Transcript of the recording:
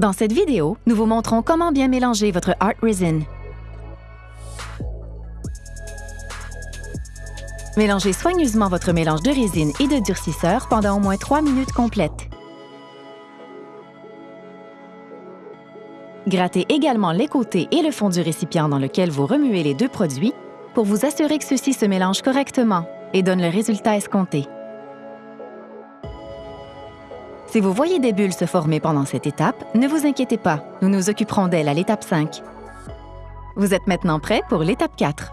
Dans cette vidéo, nous vous montrons comment bien mélanger votre Art Resin. Mélangez soigneusement votre mélange de résine et de durcisseur pendant au moins 3 minutes complètes. Grattez également les côtés et le fond du récipient dans lequel vous remuez les deux produits pour vous assurer que ceux-ci se mélangent correctement et donnent le résultat escompté. Si vous voyez des bulles se former pendant cette étape, ne vous inquiétez pas, nous nous occuperons d'elles à l'étape 5. Vous êtes maintenant prêt pour l'étape 4.